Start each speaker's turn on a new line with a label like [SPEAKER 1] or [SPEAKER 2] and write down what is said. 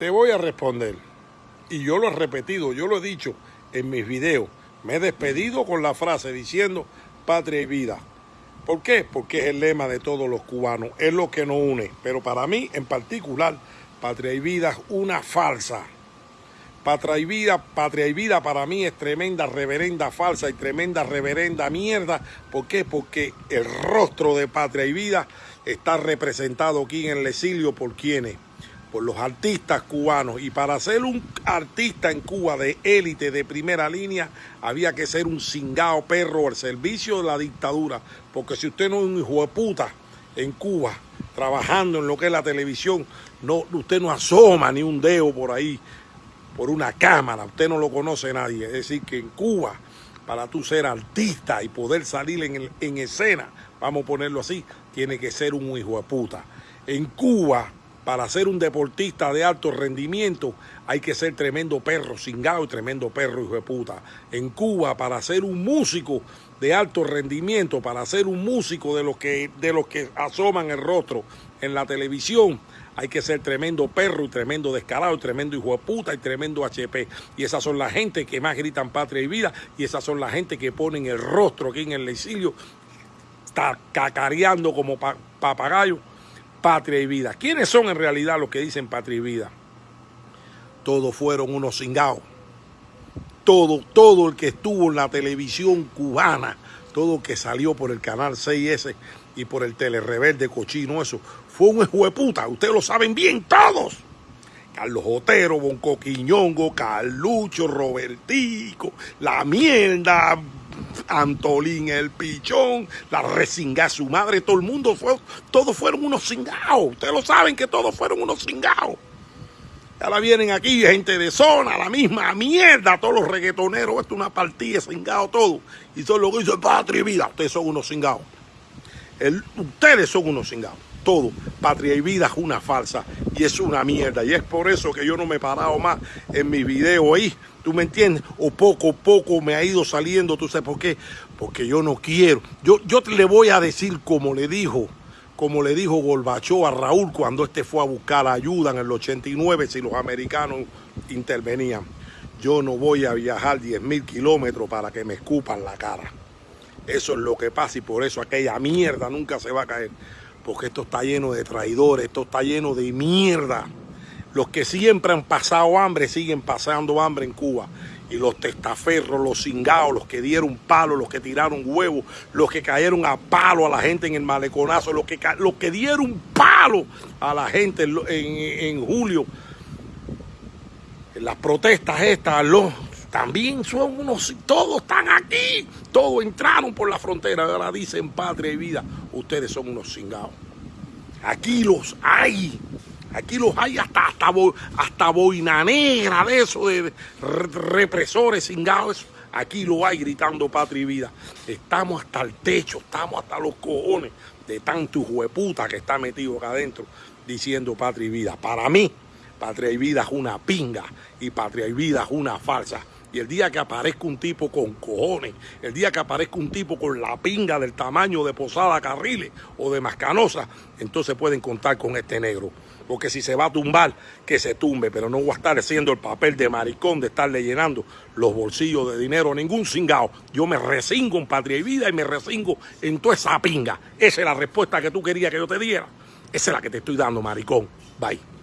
[SPEAKER 1] Te voy a responder. Y yo lo he repetido, yo lo he dicho en mis videos. Me he despedido con la frase diciendo patria y vida. ¿Por qué? Porque es el lema de todos los cubanos, es lo que nos une. Pero para mí en particular, patria y vida es una falsa. Patria y vida, patria y vida para mí es tremenda reverenda falsa y tremenda reverenda mierda. ¿Por qué? Porque el rostro de patria y vida está representado aquí en el exilio por quienes por los artistas cubanos. Y para ser un artista en Cuba de élite, de primera línea, había que ser un cingao perro al servicio de la dictadura. Porque si usted no es un hijo de puta en Cuba, trabajando en lo que es la televisión, no, usted no asoma ni un dedo por ahí, por una cámara, usted no lo conoce nadie. Es decir, que en Cuba, para tú ser artista y poder salir en, en escena, vamos a ponerlo así, tiene que ser un hijo de puta. En Cuba, para ser un deportista de alto rendimiento hay que ser tremendo perro cingado y tremendo perro hijo de puta. En Cuba, para ser un músico de alto rendimiento, para ser un músico de los que, de los que asoman el rostro en la televisión, hay que ser tremendo perro y tremendo descarado tremendo hijo de puta y tremendo HP. Y esas son la gente que más gritan patria y vida y esas son la gente que ponen el rostro aquí en el exilio, está cacareando como papagayo patria y vida. ¿Quiénes son en realidad los que dicen patria y vida? Todos fueron unos cingados. Todo, todo el que estuvo en la televisión cubana, todo el que salió por el canal 6S y por el Telerebelde cochino, eso, fue un puta. Ustedes lo saben bien todos. Carlos Otero, Bonco Quiñongo, Carlucho, Robertico, La Mierda, Antolín el pichón, la resinga su madre, todo el mundo fue, todos fueron unos cingados. Ustedes lo saben que todos fueron unos cingados. Ahora vienen aquí gente de zona, la misma mierda, todos los reggaetoneros, esto es una partida, cingado todo. Y son lo que dice patria y vida. Ustedes son unos cingados. ustedes son unos cingados. Todo. Patria y vida es una falsa y es una mierda. Y es por eso que yo no me he parado más en mi video ahí ¿Tú me entiendes? O poco a poco me ha ido saliendo, ¿tú sabes por qué? Porque yo no quiero. Yo, yo le voy a decir como le dijo, como le dijo Gorbachov a Raúl cuando este fue a buscar ayuda en el 89 si los americanos intervenían. Yo no voy a viajar 10 mil kilómetros para que me escupan la cara. Eso es lo que pasa y por eso aquella mierda nunca se va a caer. Porque esto está lleno de traidores, esto está lleno de mierda. Los que siempre han pasado hambre siguen pasando hambre en Cuba. Y los testaferros, los cingados, los que dieron palo, los que tiraron huevos, los que cayeron a palo a la gente en el maleconazo, los que, los que dieron palo a la gente en, en, julio, las protestas estas, los, también son unos, todos están aquí, todos entraron por la frontera, ahora dicen patria y vida, ustedes son unos cingados. Aquí los hay. Aquí los hay hasta, hasta, boina negra de eso, de represores cingados. Aquí lo hay gritando patria y vida. Estamos hasta el techo, estamos hasta los cojones de tanto hueputa que está metido acá adentro diciendo patria y vida. Para mí, patria y vida es una pinga y patria y vida es una falsa. Y el día que aparezca un tipo con cojones, el día que aparezca un tipo con la pinga del tamaño de Posada Carriles o de Mascanosa, entonces pueden contar con este negro. Porque si se va a tumbar, que se tumbe, pero no voy a estar haciendo el papel de maricón de estarle llenando los bolsillos de dinero a ningún cingao. Yo me resingo en patria y vida y me resingo en toda esa pinga. Esa es la respuesta que tú querías que yo te diera. Esa es la que te estoy dando, maricón. Bye.